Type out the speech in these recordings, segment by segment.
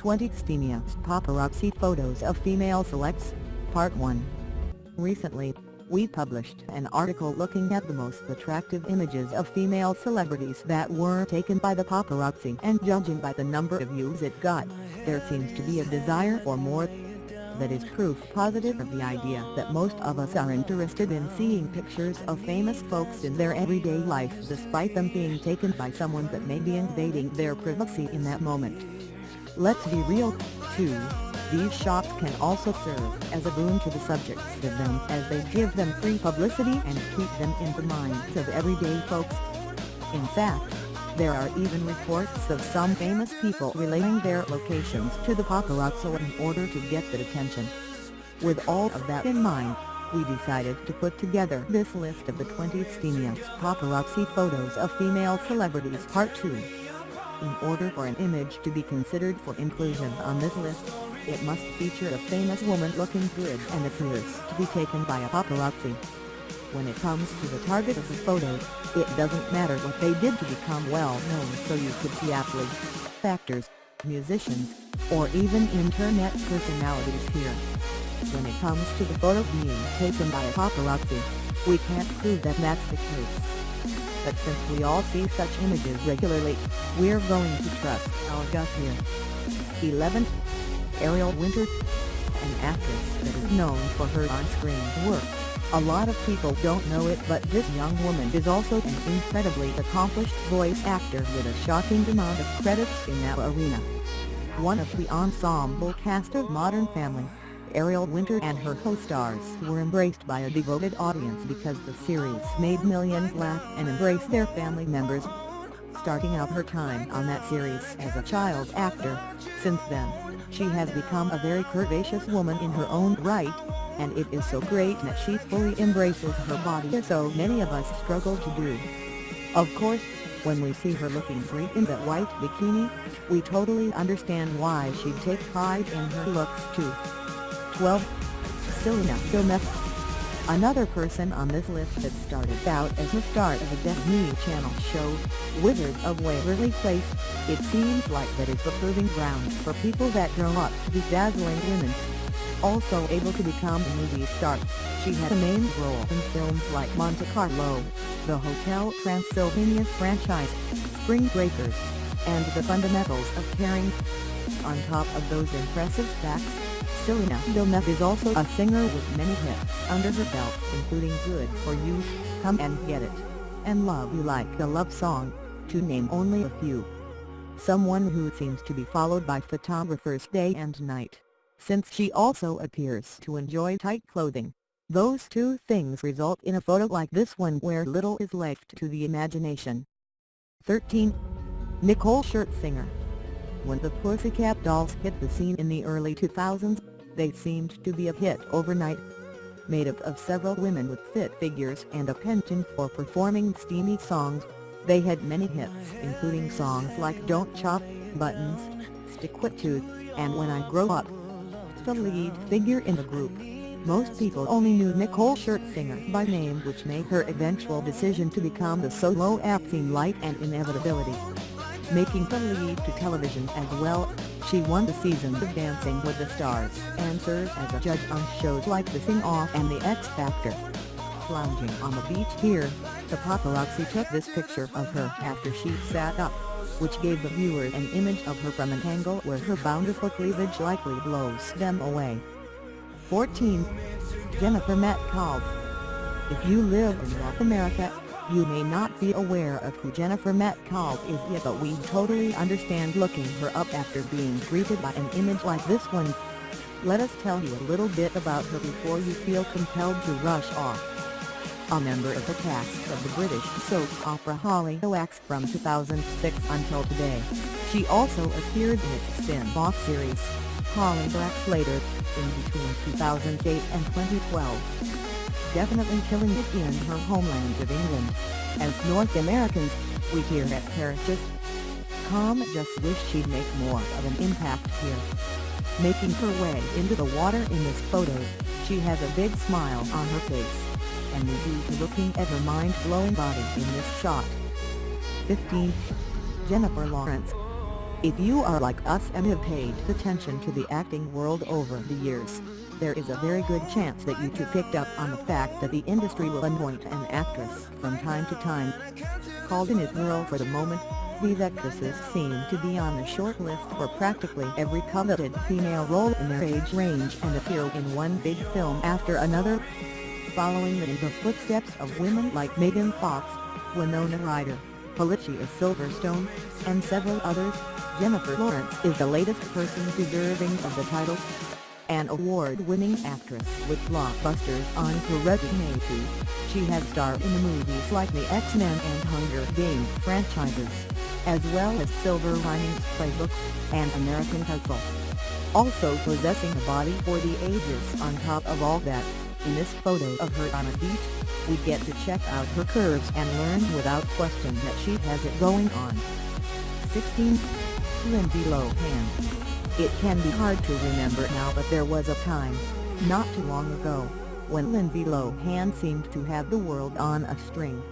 20 steamiest paparazzi photos of female celebs, Part 1. Recently, we published an article looking at the most attractive images of female celebrities that were taken by the paparazzi and judging by the number of views it got, there seems to be a desire for more. That is proof positive of the idea that most of us are interested in seeing pictures of famous folks in their everyday life despite them being taken by someone that may be invading their privacy in that moment. Let's be real, too, these shops can also serve as a boon to the subjects of them as they give them free publicity and keep them in the minds of everyday folks. In fact, there are even reports of some famous people relaying their locations to the paparazzi in order to get the attention. With all of that in mind, we decided to put together this list of the 20 steamiest paparazzi photos of female celebrities Part 2. In order for an image to be considered for inclusion on this list, it must feature a famous woman looking good and appears to be taken by a paparazzi. When it comes to the target of the photo, it doesn't matter what they did to become well known so you could see athletes, actors, musicians, or even internet personalities here. When it comes to the photo being taken by a paparazzi, we can't prove that that's the case. But since we all see such images regularly, we're going to trust our gut here. 11. Ariel Winter An actress that is known for her on-screen work. A lot of people don't know it but this young woman is also an incredibly accomplished voice actor with a shocking amount of credits in that arena. One of the ensemble cast of Modern Family, Ariel Winter and her co-stars were embraced by a devoted audience because the series made millions laugh and embrace their family members. Starting out her time on that series as a child actor, since then, she has become a very curvaceous woman in her own right, and it is so great that she fully embraces her body as so many of us struggle to do. Of course, when we see her looking great in that white bikini, we totally understand why she'd take pride in her looks too. 12. Selena Gomez Another person on this list that started out as the star of a Disney Channel show, Wizards of Waverly Place, it seems like that is the proving ground for people that grow up to be dazzling women. Also able to become a movie star, she had a main role in films like Monte Carlo, the Hotel Transylvania franchise, Spring Breakers, and The Fundamentals of Caring. On top of those impressive facts, Selena Gomez is also a singer with many hits under her belt including Good For You, Come and Get It, and Love You Like a Love Song, to name only a few. Someone who seems to be followed by photographers day and night, since she also appears to enjoy tight clothing. Those two things result in a photo like this one where little is left to the imagination. 13. Nicole Scherzinger When the Pussycat Dolls hit the scene in the early 2000s, they seemed to be a hit overnight. Made up of several women with fit figures and a penchant for performing steamy songs, they had many hits including songs like Don't Cha, Buttons, Stickwitu, and When I Grow Up. The lead figure in the group. Most people only knew Nicole Scherzinger by name which made her eventual decision to become the solo act seem light and inevitability. Making the lead to television as well, she won the season of Dancing with the Stars and served as a judge on shows like The Sing Off and The X Factor. Lounging on the beach here, the paparazzi took this picture of her after she sat up, which gave the viewer an image of her from an angle where her bountiful cleavage likely blows them away. 14. Jennifer Metcalfe If you live in North America, you may not be aware of who Jennifer Metcalfe is yet but we totally understand looking her up after being greeted by an image like this one. Let us tell you a little bit about her before you feel compelled to rush off. A member of the cast of the British soap opera Hollyoaks from 2006 until today, she also appeared in its spin-off series, Hollyoaks Later, in between 2008 and 2012 definitely killing it in her homeland of England. As North Americans, we here at Parachute Com just wish she'd make more of an impact here. Making her way into the water in this photo, she has a big smile on her face. And we do looking at her mind-blowing body in this shot. 15. Jennifer Lawrence If you are like us and have paid attention to the acting world over the years, there is a very good chance that you too picked up on the fact that the industry will anoint an actress from time to time. Called an it girl for the moment, these actresses seem to be on the short list for practically every coveted female role in their age range and appear in one big film after another. Following in the footsteps of women like Megan Fox, Winona Ryder, Alicia Silverstone, and several others, Jennifer Lawrence is the latest person deserving of the title. An award-winning actress with blockbusters on her resume she has starred in the movies like the X-Men and Hunger Games franchises, as well as Silver Linings Playbook, and American Hustle. Also possessing a body for the ages on top of all that, in this photo of her on a beach, we get to check out her curves and learn without question that she has it going on. 16. Lindsay Lohan. It can be hard to remember now but there was a time, not too long ago, when Lindsay Lohan seemed to have the world on a string.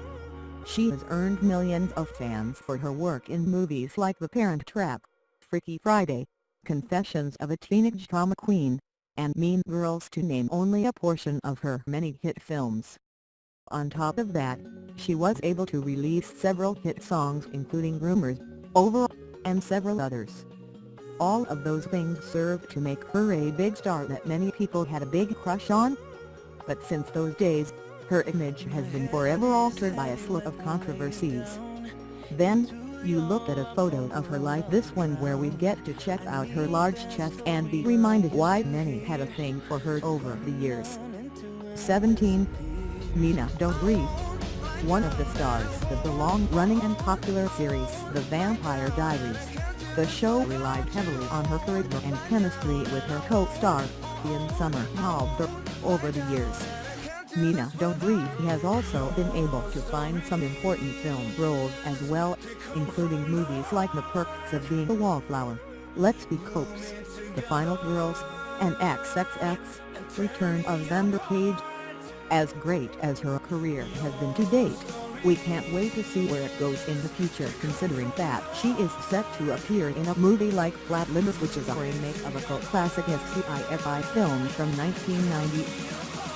She has earned millions of fans for her work in movies like The Parent Trap, Freaky Friday, Confessions of a Teenage Drama Queen, and Mean Girls to name only a portion of her many hit films. On top of that, she was able to release several hit songs including Rumors, Over, and several others. All of those things served to make her a big star that many people had a big crush on. But since those days, her image has been forever altered by a slew of controversies. Then, you look at a photo of her like this one where we get to check out her large chest and be reminded why many had a thing for her over the years. 17. Nina Dobrev One of the stars of the long-running and popular series The Vampire Diaries, the show relied heavily on her charisma and chemistry with her co-star, Ian Somerhalder, over the years. Nina Dobrev has also been able to find some important film roles as well, including movies like The Perks of Being a Wallflower, Let's Be Cops, The Final Girls, and XXX, Return of Xander Cage. As great as her career has been to date, we can't wait to see where it goes in the future considering that she is set to appear in a movie like Flatliners which is a remake of a cult classic sci-fi film from 1990.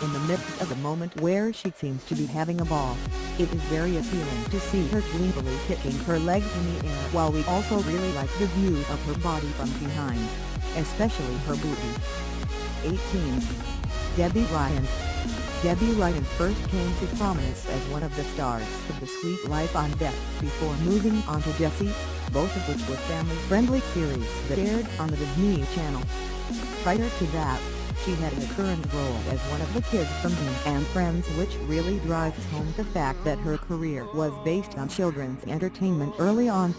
In the midst of a moment where she seems to be having a ball, it is very appealing to see her gleefully kicking her legs in the air while we also really like the view of her body from behind, especially her booty. 18. Debby Ryan Debby Ryan first came to prominence as one of the stars of The Sweet Life on Deck before moving on to Jessie, both of which were family-friendly series that aired on the Disney Channel. Prior to that, she had a current role as one of the kids from Bean and Friends which really drives home the fact that her career was based on children's entertainment early on.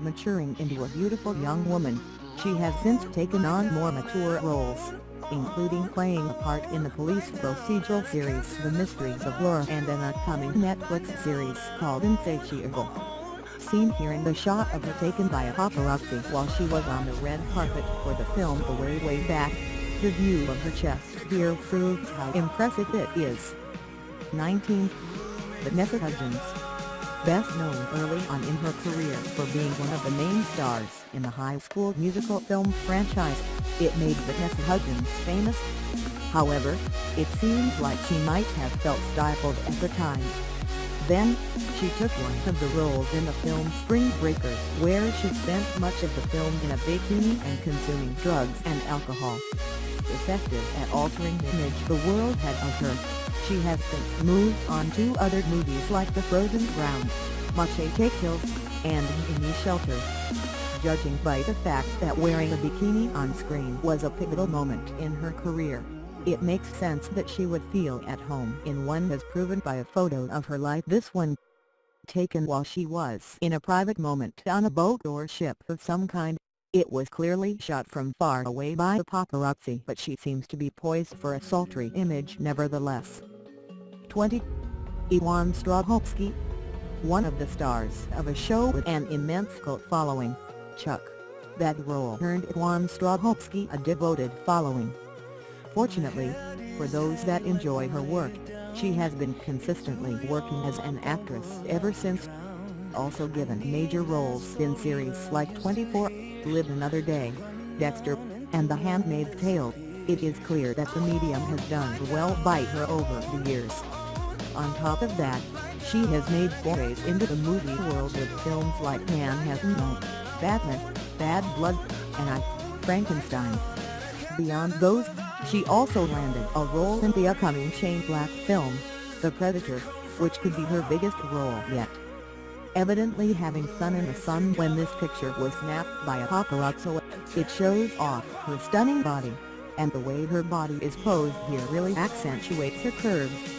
Maturing into a beautiful young woman, she has since taken on more mature roles including playing a part in the police procedural series The Mysteries of Laura and an upcoming Netflix series called Insatiable. Seen here in the shot of her taken by a paparazzi while she was on the red carpet for the film The Way Way Back, the view of her chest here proves how impressive it is. 19. Vanessa Hudgens Best known early on in her career for being one of the main stars in the High School Musical film franchise, it made Vanessa Hudgens famous. However, it seems like she might have felt stifled at the time. Then, she took one of the roles in the film Spring Breakers where she spent much of the film in a bikini and consuming drugs and alcohol. Effective at altering the image the world had of her, she has since moved on to other movies like The Frozen Ground, Machete Kills, and Gimme Shelter judging by the fact that wearing a bikini on screen was a pivotal moment in her career. It makes sense that she would feel at home in one as proven by a photo of her like this one. Taken while she was in a private moment on a boat or ship of some kind, it was clearly shot from far away by the paparazzi but she seems to be poised for a sultry image nevertheless. 20. Yvonne Strahovski One of the stars of a show with an immense cult following, Chuck. That role earned Yvonne Strahovski a devoted following. Fortunately, for those that enjoy her work, she has been consistently working as an actress ever since. also given major roles in series like 24, Live Another Day, Dexter, and The Handmaid's Tale, it is clear that the medium has done well by her over the years. On top of that, she has made forays into the movie world with films like Manhattan Mode, Batman, Bad Blood, and I, Frankenstein. Beyond those, she also landed a role in the upcoming Shane Black film, The Predator, which could be her biggest role yet. Evidently having sun in the sun when this picture was snapped by a paparazzo, it shows off her stunning body, and the way her body is posed here really accentuates her curves.